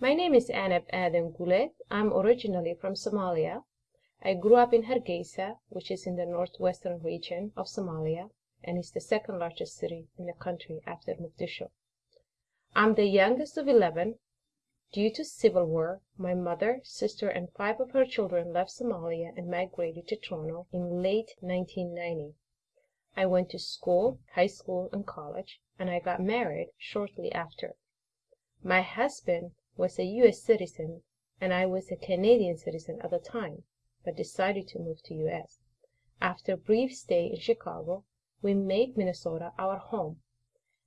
My name is Anab Adam Gulet. I'm originally from Somalia. I grew up in Hargeisa, which is in the northwestern region of Somalia and is the second largest city in the country after Mogadishu. I'm the youngest of eleven. Due to civil war, my mother, sister, and five of her children left Somalia and migrated to Toronto in late 1990. I went to school, high school, and college, and I got married shortly after. My husband was a U.S. citizen and I was a Canadian citizen at the time, but decided to move to U.S. After a brief stay in Chicago, we made Minnesota our home,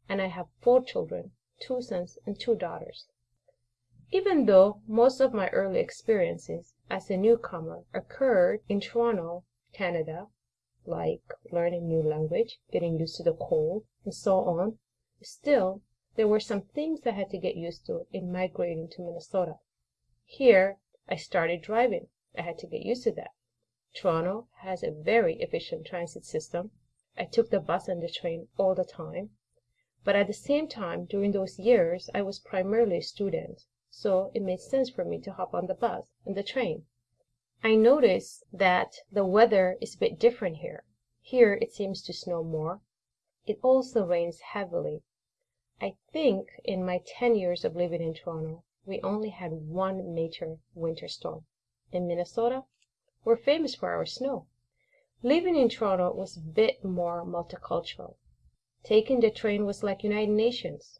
and I have four children, two sons and two daughters. Even though most of my early experiences as a newcomer occurred in Toronto, Canada, like learning new language, getting used to the cold, and so on, still there were some things I had to get used to in migrating to Minnesota. Here I started driving. I had to get used to that. Toronto has a very efficient transit system. I took the bus and the train all the time. But at the same time, during those years, I was primarily a student, so it made sense for me to hop on the bus and the train. I notice that the weather is a bit different here. Here it seems to snow more. It also rains heavily. I think in my 10 years of living in Toronto, we only had one major winter storm. In Minnesota, we're famous for our snow. Living in Toronto was a bit more multicultural. Taking the train was like United Nations.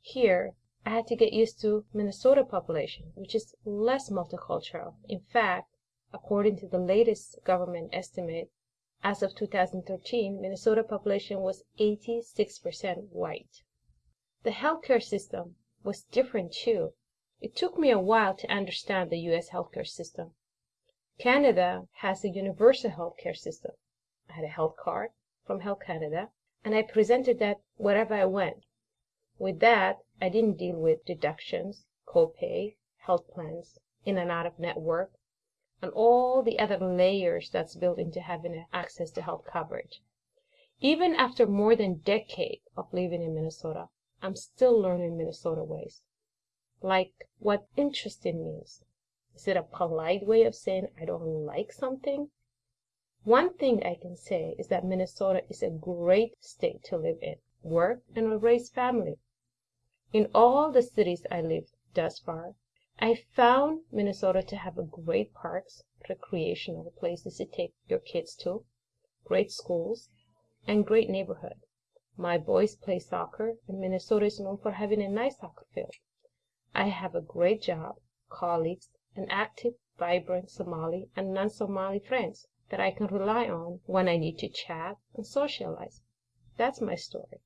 Here, I had to get used to Minnesota population, which is less multicultural. In fact, according to the latest government estimate, as of 2013, Minnesota population was 86% white. The healthcare system was different too. It took me a while to understand the US healthcare system. Canada has a universal healthcare system. I had a health card from Health Canada, and I presented that wherever I went. With that, I didn't deal with deductions, copay, health plans, in and out of network, and all the other layers that's built into having access to health coverage. Even after more than a decade of living in Minnesota, I'm still learning Minnesota ways. Like what interested means. Is it a polite way of saying I don't like something? One thing I can say is that Minnesota is a great state to live in, work, and raise family. In all the cities I lived thus far, I found Minnesota to have great parks, recreational places to take your kids to, great schools, and great neighborhood. My boys play soccer, and Minnesota is known for having a nice soccer field. I have a great job, colleagues, and active, vibrant Somali and non-Somali friends that I can rely on when I need to chat and socialize. That's my story.